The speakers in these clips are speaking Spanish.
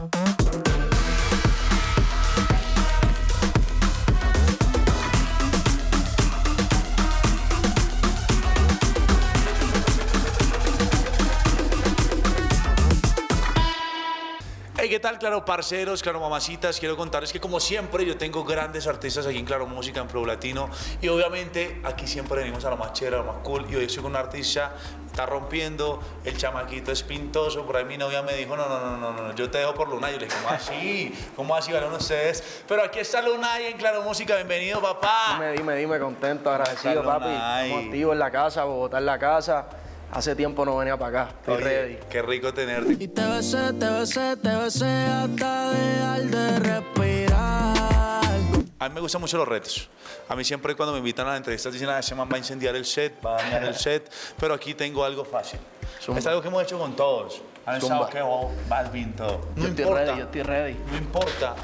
Hey, ¿qué tal, claro, parceros, claro, mamacitas? Quiero contarles que, como siempre, yo tengo grandes artistas aquí en Claro Música, en Pro Latino. Y obviamente, aquí siempre venimos a lo más chévere, a lo más cool. Y hoy estoy con un artista, está rompiendo, el chamaquito es pintoso. Por ahí mi novia me dijo: No, no, no, no, no, yo te dejo por Lunay. Yo le dije: ¿Cómo así? ¿Cómo así van ustedes? Pero aquí está Lunay en Claro Música. Bienvenido, papá. Dime, dime, dime, contento, agradecido, papi. Estamos activos en la casa, Bogotá en la casa. Hace tiempo no venía para acá, estoy Oye, ready. Qué rico tenerte. Y te besé, te besé, te besé hasta dejar de. A mí me gustan mucho los retos. A mí siempre cuando me invitan a las entrevistas dicen, ah, ese man va a incendiar el set, va a dañar el set, pero aquí tengo algo fácil. Zumba. Es algo que hemos hecho con todos. Han estado que oh, Balvin, todo. No yo importa, ready, yo estoy ready. no importa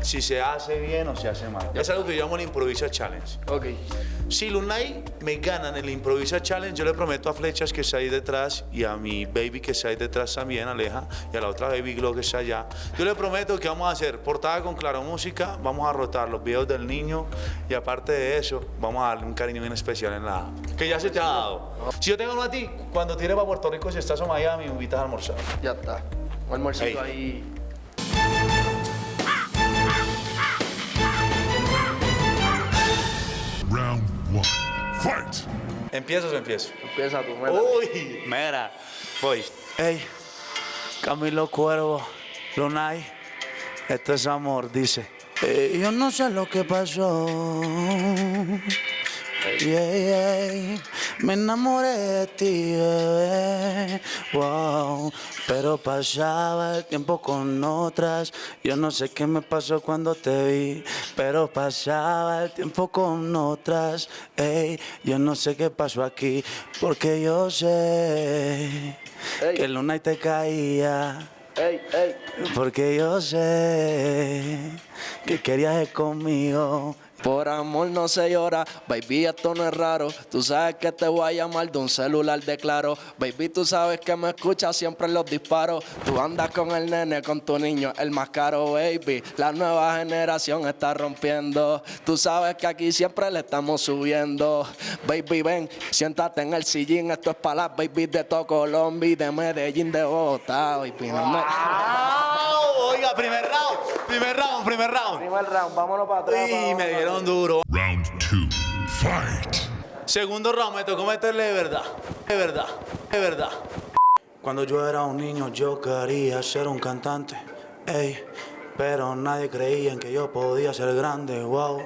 si se hace bien o se hace mal. Es algo que yo llamo el Improvisa Challenge. Ok. Si Lunay me gana en el Improvisa Challenge, yo le prometo a Flechas que está ahí detrás y a mi baby que está ahí detrás también, Aleja, y a la otra baby Glow que está allá. Yo le prometo que vamos a hacer portada con Claro Música, vamos a rotar los videos del niño y aparte de eso, vamos a darle un cariño bien especial en la que ya se te ha dado. Si yo tengo uno a ti, cuando tires para Puerto Rico, si estás en Miami, me invitas a almorzar. Ya está. Un almuercito ahí. ¿Empiezas o empiezo? Empieza tu meta. Uy, mira, voy. Ey, Camilo Cuervo, Lunay, esto es amor, dice. Eh, yo no sé lo que pasó. Yeah, yeah. Me enamoré de ti, bebé. Wow. Pero pasaba el tiempo con otras. Yo no sé qué me pasó cuando te vi. Pero pasaba el tiempo con otras. Ey, yo no sé qué pasó aquí. Porque yo sé Ey. que Luna y te caía. Ey. Porque yo sé que querías ir conmigo. Por amor no se llora, baby, esto no es raro. Tú sabes que te voy a llamar de un celular de claro. Baby, tú sabes que me escuchas siempre los disparos. Tú andas con el nene, con tu niño, el más caro, baby. La nueva generación está rompiendo. Tú sabes que aquí siempre le estamos subiendo. Baby, ven, siéntate en el sillín. Esto es para las baby de todo Colombia y de Medellín, de Bogotá, baby. No primer round, primer round, primer round. Primer round, vámonos para atrás. Y me dieron duro. Round two. Fight! Segundo round, me tocó meterle de verdad, de verdad, de verdad. Cuando yo era un niño yo quería ser un cantante, ey, pero nadie creía en que yo podía ser grande, wow.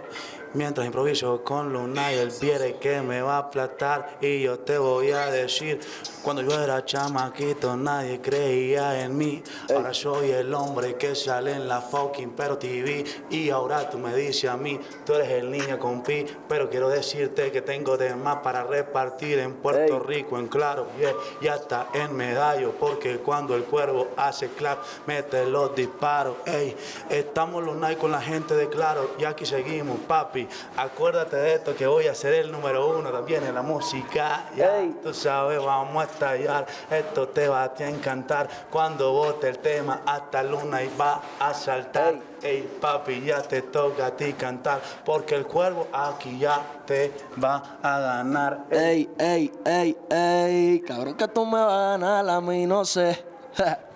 Mientras improviso con Luna y él viene que me va a aplastar y yo te voy a decir, cuando yo era chamaquito nadie creía en mí, ahora soy el hombre que sale en la fucking pero TV y ahora tú me dices a mí, tú eres el niño con pi, pero quiero decirte que tengo de más para repartir en Puerto. Rico, en claro, yeah, y hasta en medallo, porque cuando el cuervo hace clap, mete los disparos, ey, estamos los night con la gente de claro, y aquí seguimos, papi, acuérdate de esto que voy a ser el número uno también en la música, ya, Ey. tú sabes, vamos a estallar, esto te va a encantar, cuando bote el tema, hasta luna y va a saltar, ey, papi, ya te toca a ti cantar, porque el cuervo aquí ya te va a ganar, Ey, ey, ey, ey, cabrón que tú me vas a ganar, a mí no sé.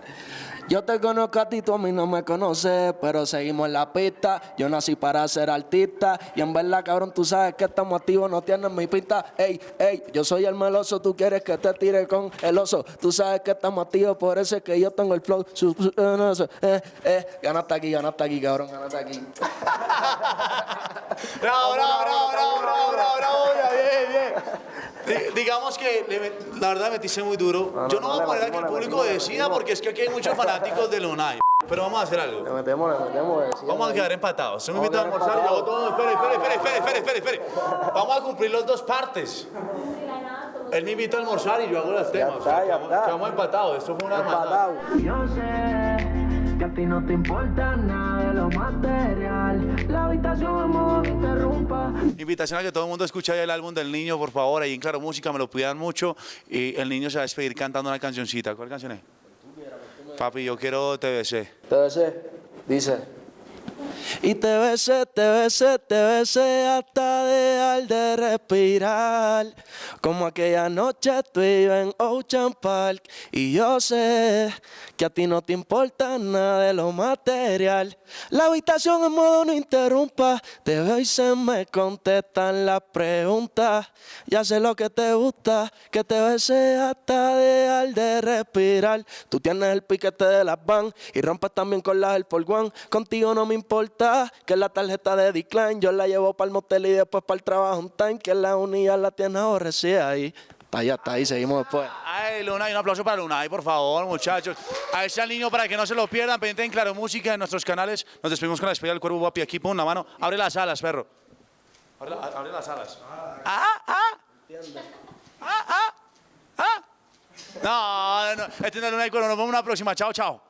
Yo te conozco a ti, tú a mí no me conoces, pero seguimos en la pista. Yo nací para ser artista y en verdad, cabrón, tú sabes que estamos activos, no tienes mi pinta. Ey, ey, yo soy el meloso, tú quieres que te tire con el oso. Tú sabes que estamos activos, por eso es que yo tengo el flow. Eh, eh, eh, ganaste aquí, ganaste aquí, cabrón, ganaste aquí. Bravo, bravo, bravo, bravo, bravo, bravo, bravo, ya, bien, bien. Di- Digamos que le la verdad metiste muy duro. No, Yo no, no voy a poner a que el público decida porque es que aquí hay muchos fanáticos de Lunay. Pero vamos a hacer Le algo. metemos, le metemos. decíamos Vamos a quedar empatados. Usted me invita a almorzar y yo todo. Espere, espere, espere, espere, espere, espere, espere. Vamos a cumplir las dos partes. Él me invita a almorzar y yo hago los temas. está, ya quedamos- está. Quedamos empatados. Esto fue una hermandad. Que a ti no te importa nada de lo material. La habitación en modo no interrumpa. Invitación a que todo el mundo escuche ahí el álbum del niño, por favor. Ahí en Claro Música me lo cuidan mucho. Y el niño se va a despedir cantando una cancioncita. ¿Cuál canción es? Papi, yo quiero TBC. TBC, dice. Y te besé, te besé, te besé hasta dejar de respirar. Como aquella noche tú ibas en Ocean Park. Y yo sé que a ti no te importa nada de lo material. La habitación en modo no interrumpa. Te veo y se me contestan las preguntas. Ya sé lo que te gusta, que te besé hasta dejar de respirar. Tú tienes el piquete de las van y rompes también con las del por. Contigo no me importa que la tarjeta de decline yo la llevo para el motel y después para el trabajo un time que la unidad la tienes aborrecida ahí. Está ahí, está ahí, seguimos después. Ay, Luna, y un aplauso para Luna, ay, por favor, muchachos. A ese niño para que no se lo pierdan, pendiente en Claro Música en nuestros canales. Nos despedimos con la despedida del cuervo guapi aquí, pon la mano. Abre las alas, perro. Abre, la- abre las alas. Ah, ah. Ah, ah. Ah. No, no, este no es Luna y Cuervo, nos vemos en una próxima. Chao, chao.